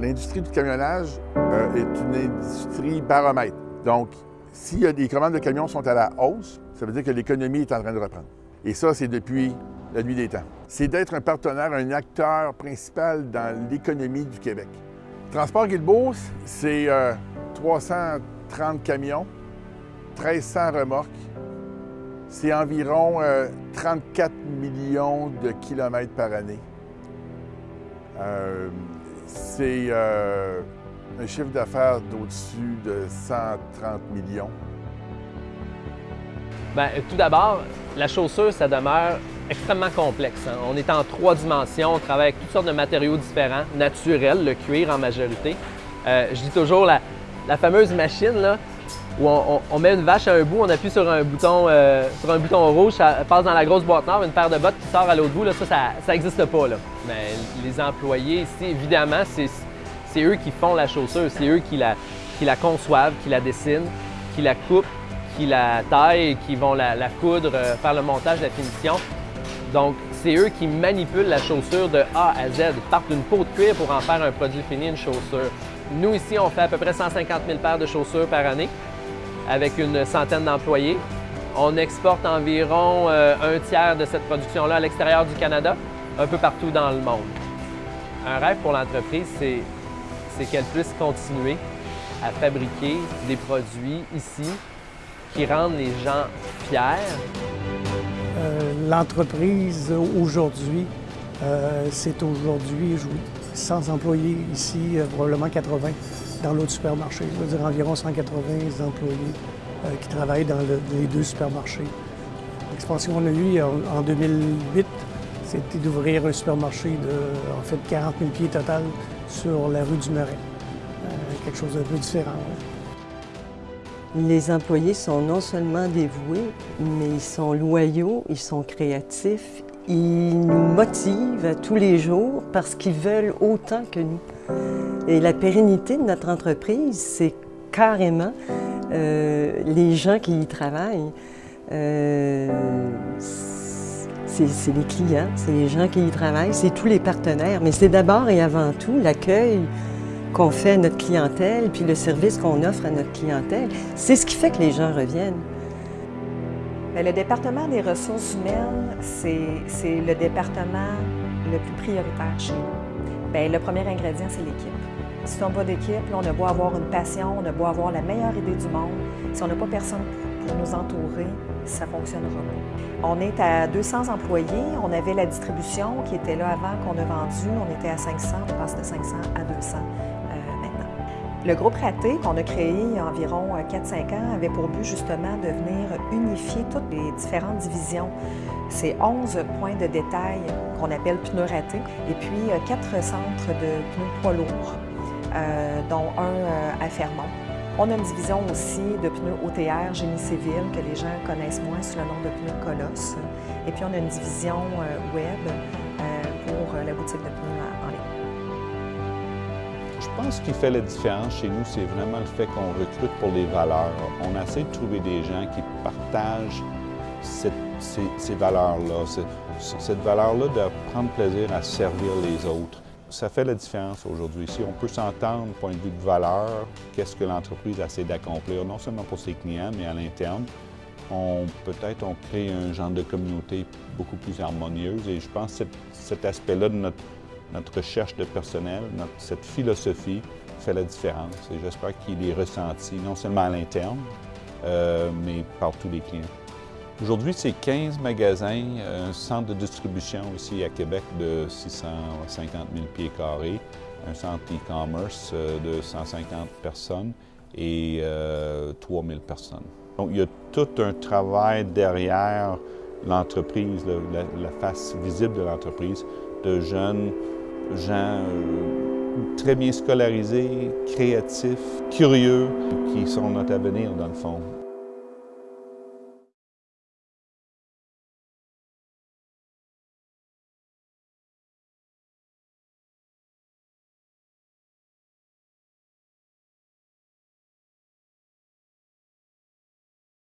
L'industrie du camionnage euh, est une industrie baromètre. Donc, si les commandes de camions sont à la hausse, ça veut dire que l'économie est en train de reprendre. Et ça, c'est depuis la nuit des temps. C'est d'être un partenaire, un acteur principal dans l'économie du Québec. Transport Guilbeault, c'est 330 camions, 1300 remorques, c'est environ 34 millions de kilomètres par année. C'est euh, un chiffre d'affaires d'au-dessus de 130 millions. Bien, tout d'abord, la chaussure, ça demeure extrêmement complexe. Hein. On est en trois dimensions, on travaille avec toutes sortes de matériaux différents, naturels, le cuir en majorité. Euh, je dis toujours la fameuse machine, là, où on, met une vache à un bout, on appuie sur un bouton, euh, sur un bouton rouge, ça passe dans la grosse boîte noire, une paire de bottes qui sort à l'autre bout, là, ça, ça n'existe pas. Là. Mais les employés ici, évidemment, c'est eux qui font la chaussure, c'est eux qui la, qui la conçoivent, qui la dessinent, qui la coupent, qui la taillent, qui vont la, coudre, euh, faire le montage, la finition. Donc, c'est eux qui manipulent la chaussure de A à Z, partent d'une peau de cuir pour en faire un produit fini, une chaussure. Nous, ici, on fait à peu près 150 000 paires de chaussures par année avec une centaine d'employés. On exporte environ euh, un tiers de cette production-là à l'extérieur du Canada, un peu partout dans le monde. Un rêve pour l'entreprise, c'est qu'elle puisse continuer à fabriquer des produits ici qui rendent les gens fiers. Euh, l'entreprise aujourd'hui, euh, c'est aujourd'hui 100 employés ici, probablement 80 dans l'autre supermarché. Je veux dire environ 180 employés euh, qui travaillent dans les deux supermarchés. L'expansion qu'on a eue en, 2008, c'était d'ouvrir un supermarché de en fait 40 000 pieds total sur la rue du Marais. Euh, quelque chose d'un peu différent. Les employés sont non seulement dévoués, mais ils sont loyaux, ils sont créatifs, ils nous motivent tous les jours parce qu'ils veulent autant que nous. Et la pérennité de notre entreprise, c'est carrément euh, les gens qui y travaillent. Euh, c'est les clients, c'est les gens qui y travaillent, c'est tous les partenaires, mais c'est d'abord et avant tout l'accueil qu'on fait à notre clientèle, puis le service qu'on offre à notre clientèle. C'est ce qui fait que les gens reviennent. Le département des ressources humaines, c'est le département le plus prioritaire chez nous. Bien, le premier ingrédient, c'est l'équipe. Si on n'a pas d'équipe, on a beau avoir une passion, on a beau avoir la meilleure idée du monde, si on n'a pas personne pour nous entourer, ça ne fonctionnera pas. On est à 200 employés, on avait la distribution qui était là avant qu'on a vendu, on était à 500, on passe de 500 à 200 euh, maintenant. Le groupe Raté, qu'on a créé il y a environ 4-5 euh, ans, avait pour but justement de venir unifier toutes les différentes divisions. C'est 11 points de détail qu'on appelle pneus ratés et puis 4 euh, centres de pneus poids lourds dont un euh, à Fermont. On a une division aussi de pneus OTR génie civil que les gens connaissent moins sous le nom de pneus Colosse. Et puis on a une division euh, web pour la boutique de pneus en ligne. Je pense qu'il fait la différence chez nous, c'est vraiment le fait qu'on recrute pour les valeurs. On essaie de trouver des gens qui partagent ces, ces valeurs-là, cette valeur-là de prendre plaisir à servir les autres. Ça fait la différence aujourd'hui. Si on peut s'entendre point de vue de valeur, qu'est-ce que l'entreprise essaie d'accomplir, non seulement pour ses clients, mais à l'interne, peut-être on crée un genre de communauté beaucoup plus harmonieuse et je pense que cet, aspect-là de notre, notre, recherche de personnel, notre, cette philosophie fait la différence et j'espère qu'il est ressenti non seulement à l'interne, euh, mais par tous les clients. Aujourd'hui, c'est 15 magasins, un centre de distribution ici à Québec de 650 000 pieds carrés, un centre e-commerce euh, de 150 personnes et 3 000 personnes. Donc, il y a tout un travail derrière l'entreprise, la, face visible de l'entreprise, de jeunes gens euh, très bien scolarisés, créatifs, curieux, qui sont notre avenir dans le fond.